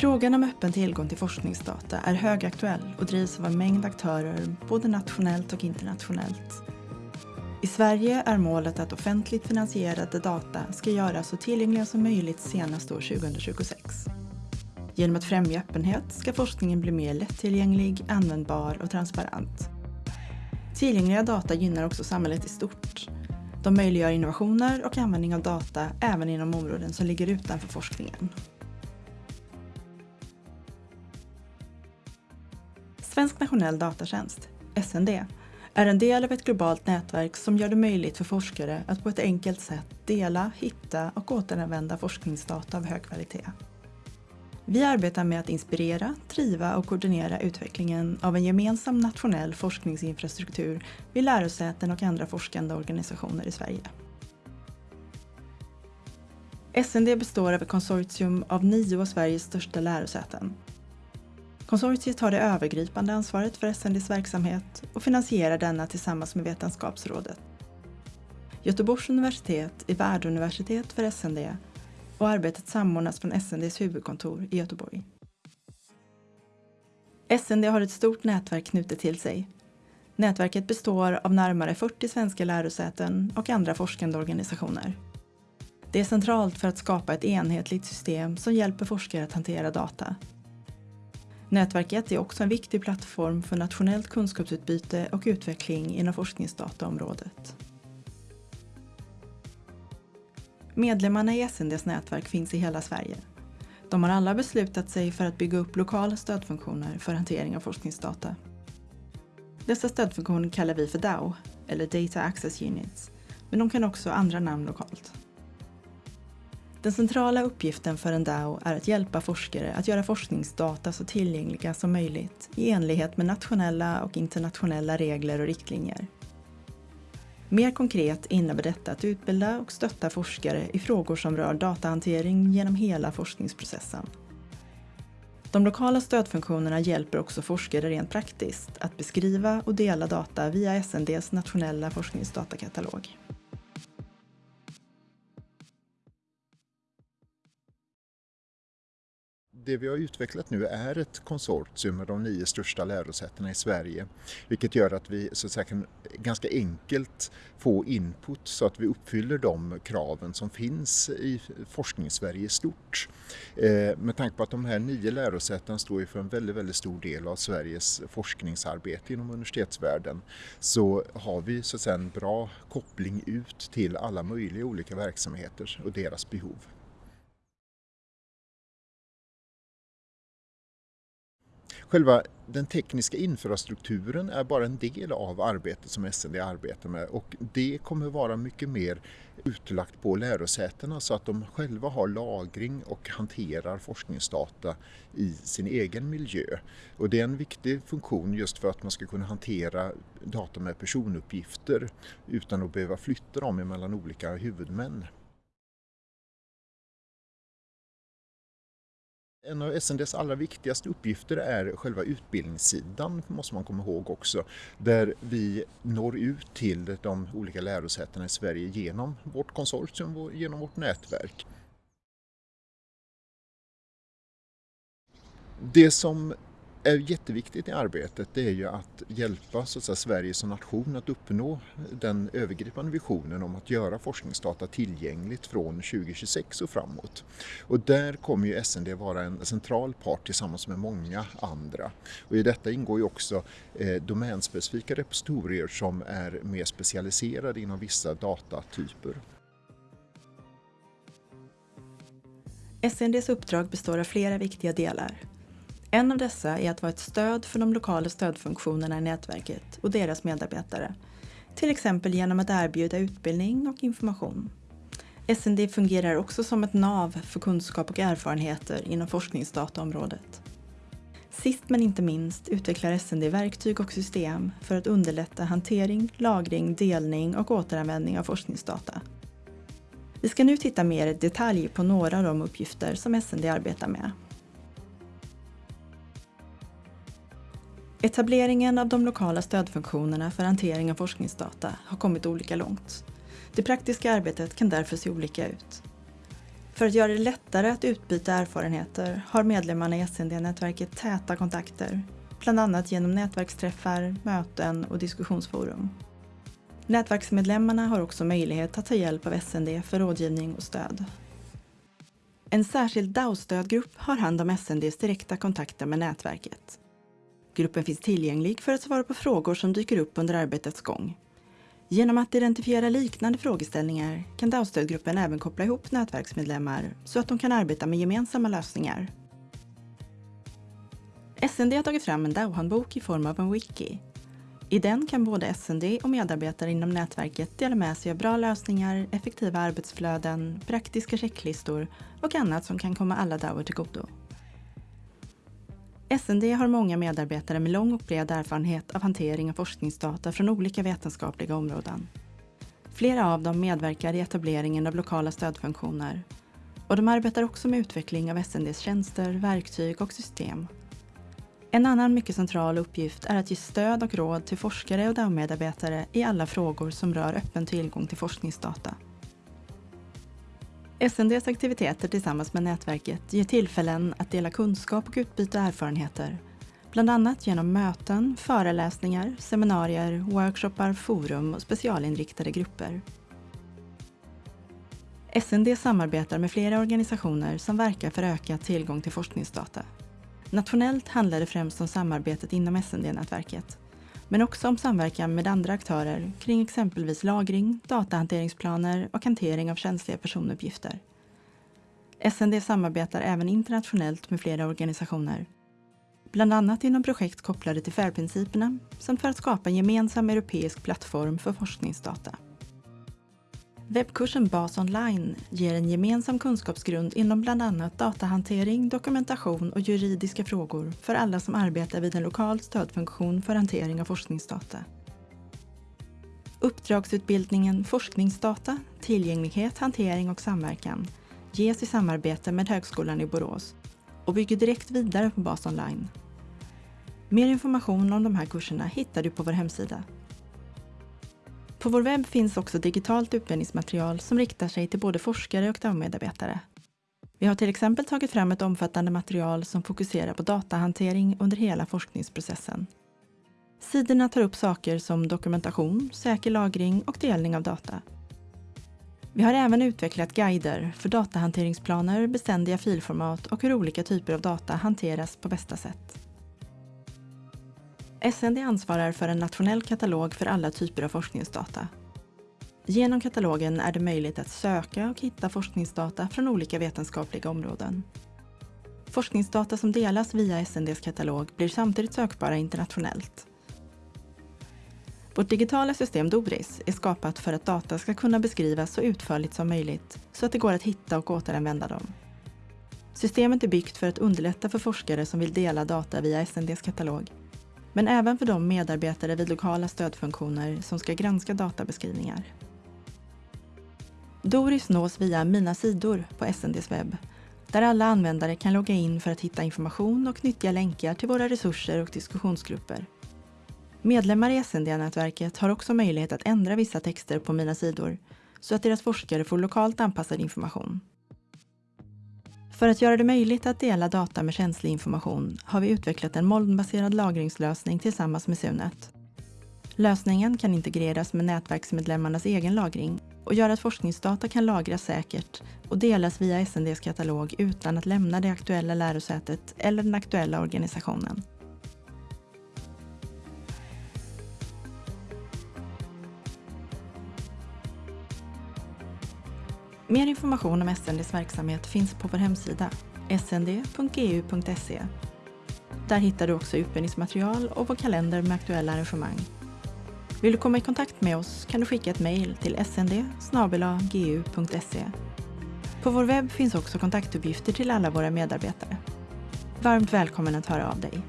Frågan om öppen tillgång till forskningsdata är högaktuell och drivs av en mängd aktörer både nationellt och internationellt. I Sverige är målet att offentligt finansierade data ska göras så tillgängliga som möjligt senast år 2026. Genom att främja öppenhet ska forskningen bli mer lättillgänglig, användbar och transparent. Tillgängliga data gynnar också samhället i stort. De möjliggör innovationer och användning av data även inom områden som ligger utanför forskningen. Svensk nationell datatjänst, SND, är en del av ett globalt nätverk som gör det möjligt för forskare att på ett enkelt sätt dela, hitta och återanvända forskningsdata av hög kvalitet. Vi arbetar med att inspirera, driva och koordinera utvecklingen av en gemensam nationell forskningsinfrastruktur vid lärosäten och andra forskande organisationer i Sverige. SND består av ett konsortium av nio av Sveriges största lärosäten. Konsortiet har det övergripande ansvaret för SNDs verksamhet och finansierar denna tillsammans med Vetenskapsrådet. Göteborgs universitet är värduniversitet för SND och arbetet samordnas från SNDs huvudkontor i Göteborg. SND har ett stort nätverk knutet till sig. Nätverket består av närmare 40 svenska lärosäten och andra forskande organisationer. Det är centralt för att skapa ett enhetligt system som hjälper forskare att hantera data. Nätverket är också en viktig plattform för nationellt kunskapsutbyte och utveckling inom forskningsdataområdet. Medlemmarna i SNDs nätverk finns i hela Sverige. De har alla beslutat sig för att bygga upp lokala stödfunktioner för hantering av forskningsdata. Dessa stödfunktioner kallar vi för DAO, eller Data Access Units, men de kan också ha andra namn lokalt. Den centrala uppgiften för en DAO är att hjälpa forskare att göra forskningsdata så tillgängliga som möjligt i enlighet med nationella och internationella regler och riktlinjer. Mer konkret innebär detta att utbilda och stötta forskare i frågor som rör datahantering genom hela forskningsprocessen. De lokala stödfunktionerna hjälper också forskare rent praktiskt att beskriva och dela data via SNDs nationella forskningsdatakatalog. Det vi har utvecklat nu är ett konsortium med de nio största lärosätena i Sverige. Vilket gör att vi så att säga, kan ganska enkelt få input så att vi uppfyller de kraven som finns i forskningssverige i stort. Eh, med tanke på att de här nio lärosätena står för en väldigt, väldigt stor del av Sveriges forskningsarbete inom universitetsvärlden så har vi så att säga, en bra koppling ut till alla möjliga olika verksamheter och deras behov. Själva den tekniska infrastrukturen är bara en del av arbetet som SND arbetar med och det kommer vara mycket mer utlagt på lärosätena så att de själva har lagring och hanterar forskningsdata i sin egen miljö. Och det är en viktig funktion just för att man ska kunna hantera data med personuppgifter utan att behöva flytta dem mellan olika huvudmän. En av SNDs allra viktigaste uppgifter är själva utbildningssidan, måste man komma ihåg också, där vi når ut till de olika lärosätena i Sverige genom vårt konsortium och genom vårt nätverk. Det som är jätteviktigt i arbetet det är ju att hjälpa så att säga, Sverige som nation att uppnå den övergripande visionen om att göra forskningsdata tillgängligt från 2026 och framåt. Och där kommer ju SND vara en central part tillsammans med många andra. Och I detta ingår ju också eh, domänspecifika repositorier som är mer specialiserade inom vissa datatyper. SNDs uppdrag består av flera viktiga delar. En av dessa är att vara ett stöd för de lokala stödfunktionerna i nätverket och deras medarbetare. Till exempel genom att erbjuda utbildning och information. SND fungerar också som ett nav för kunskap och erfarenheter inom forskningsdataområdet. Sist men inte minst utvecklar SND verktyg och system för att underlätta hantering, lagring, delning och återanvändning av forskningsdata. Vi ska nu titta mer i detalj på några av de uppgifter som SND arbetar med. Etableringen av de lokala stödfunktionerna för hantering av forskningsdata har kommit olika långt. Det praktiska arbetet kan därför se olika ut. För att göra det lättare att utbyta erfarenheter har medlemmarna i SND-nätverket täta kontakter, bland annat genom nätverksträffar, möten och diskussionsforum. Nätverksmedlemmarna har också möjlighet att ta hjälp av SND för rådgivning och stöd. En särskild DAO-stödgrupp har hand om SNDs direkta kontakter med nätverket. Gruppen finns tillgänglig för att svara på frågor som dyker upp under arbetets gång. Genom att identifiera liknande frågeställningar kan DAO-stödgruppen även koppla ihop nätverksmedlemmar så att de kan arbeta med gemensamma lösningar. SND har tagit fram en DAO-handbok i form av en wiki. I den kan både SND och medarbetare inom nätverket dela med sig av bra lösningar, effektiva arbetsflöden, praktiska checklistor och annat som kan komma alla DAOer till godo. SND har många medarbetare med lång och bred erfarenhet av hantering av forskningsdata från olika vetenskapliga områden. Flera av dem medverkar i etableringen av lokala stödfunktioner och de arbetar också med utveckling av SNDs tjänster, verktyg och system. En annan mycket central uppgift är att ge stöd och råd till forskare och DAO-medarbetare i alla frågor som rör öppen tillgång till forskningsdata. SNDs aktiviteter tillsammans med nätverket ger tillfällen att dela kunskap och utbyta erfarenheter. Bland annat genom möten, föreläsningar, seminarier, workshoppar, forum och specialinriktade grupper. SND samarbetar med flera organisationer som verkar för ökad tillgång till forskningsdata. Nationellt handlar det främst om samarbetet inom SND-nätverket men också om samverkan med andra aktörer kring exempelvis lagring, datahanteringsplaner och hantering av känsliga personuppgifter. SND samarbetar även internationellt med flera organisationer. Bland annat inom projekt kopplade till FAIR-principerna samt för att skapa en gemensam europeisk plattform för forskningsdata. Webbkursen Bas online ger en gemensam kunskapsgrund inom bland annat datahantering, dokumentation och juridiska frågor för alla som arbetar vid en lokal stödfunktion för hantering av forskningsdata. Uppdragsutbildningen Forskningsdata, tillgänglighet, hantering och samverkan ges i samarbete med Högskolan i Borås och bygger direkt vidare på Bas online. Mer information om de här kurserna hittar du på vår hemsida på vår webb finns också digitalt utbildningsmaterial som riktar sig till både forskare och DAO-medarbetare. Vi har till exempel tagit fram ett omfattande material som fokuserar på datahantering under hela forskningsprocessen. Sidorna tar upp saker som dokumentation, säker lagring och delning av data. Vi har även utvecklat guider för datahanteringsplaner, beständiga filformat och hur olika typer av data hanteras på bästa sätt. SND ansvarar för en nationell katalog för alla typer av forskningsdata. Genom katalogen är det möjligt att söka och hitta forskningsdata från olika vetenskapliga områden. Forskningsdata som delas via SNDs katalog blir samtidigt sökbara internationellt. Vårt digitala system Doris är skapat för att data ska kunna beskrivas så utförligt som möjligt så att det går att hitta och återanvända dem. Systemet är byggt för att underlätta för forskare som vill dela data via SNDs katalog men även för de medarbetare vid lokala stödfunktioner som ska granska databeskrivningar. Doris nås via Mina sidor på SNDs webb där alla användare kan logga in för att hitta information och nyttiga länkar till våra resurser och diskussionsgrupper. Medlemmar i SND-nätverket har också möjlighet att ändra vissa texter på Mina sidor så att deras forskare får lokalt anpassad information. För att göra det möjligt att dela data med känslig information har vi utvecklat en molnbaserad lagringslösning tillsammans med Sunet. Lösningen kan integreras med nätverksmedlemmarnas egen lagring och gör att forskningsdata kan lagras säkert och delas via SNDs katalog utan att lämna det aktuella lärosätet eller den aktuella organisationen. Mer information om SNDs verksamhet finns på vår hemsida snd.gu.se. Där hittar du också utbildningsmaterial och vår kalender med aktuella arrangemang. Vill du komma i kontakt med oss kan du skicka ett mejl till snd gu.se. På vår webb finns också kontaktuppgifter till alla våra medarbetare. Varmt välkommen att höra av dig.